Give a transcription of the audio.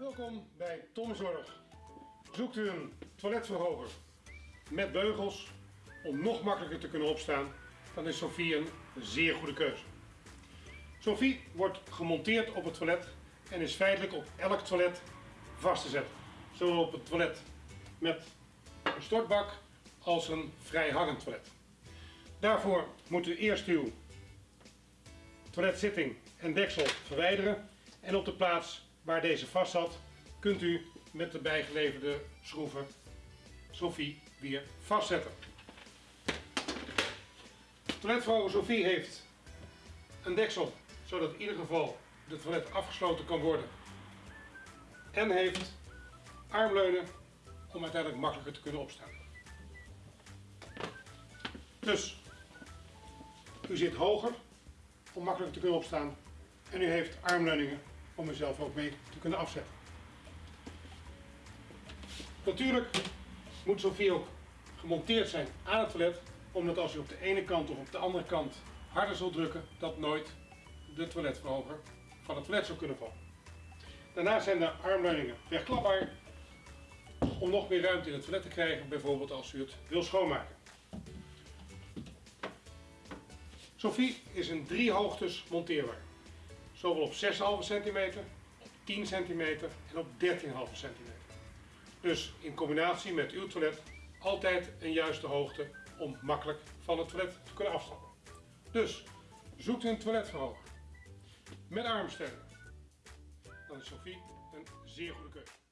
Welkom bij Tom Zorg. Zoekt u een toiletverhoger met beugels om nog makkelijker te kunnen opstaan, dan is Sophie een zeer goede keuze. Sophie wordt gemonteerd op het toilet en is feitelijk op elk toilet vast te zetten. Zowel op het toilet met een stortbak als een vrijhangend toilet. Daarvoor moet u eerst uw toiletzitting en deksel verwijderen en op de plaats waar deze vast zat kunt u met de bijgeleverde schroeven Sophie weer vastzetten. Toiletverhoger Sophie heeft een deksel zodat in ieder geval het toilet afgesloten kan worden en heeft armleunen om uiteindelijk makkelijker te kunnen opstaan. Dus u zit hoger om makkelijker te kunnen opstaan en u heeft armleuningen om uzelf ook mee te kunnen afzetten. Natuurlijk moet Sophie ook gemonteerd zijn aan het toilet, omdat als u op de ene kant of op de andere kant harder zult drukken, dat nooit de toiletverhoger van het toilet zou kunnen vallen. Daarnaast zijn de armleuningen wegklapbaar om nog meer ruimte in het toilet te krijgen, bijvoorbeeld als u het wil schoonmaken. Sophie is in drie hoogtes monteerbaar. Zowel op 6,5 cm, op 10 cm en op 13,5 cm. Dus in combinatie met uw toilet altijd een juiste hoogte om makkelijk van het toilet te kunnen afstappen. Dus zoekt een toiletverhoger met armsteunen. Dan is Sophie een zeer goede keuze.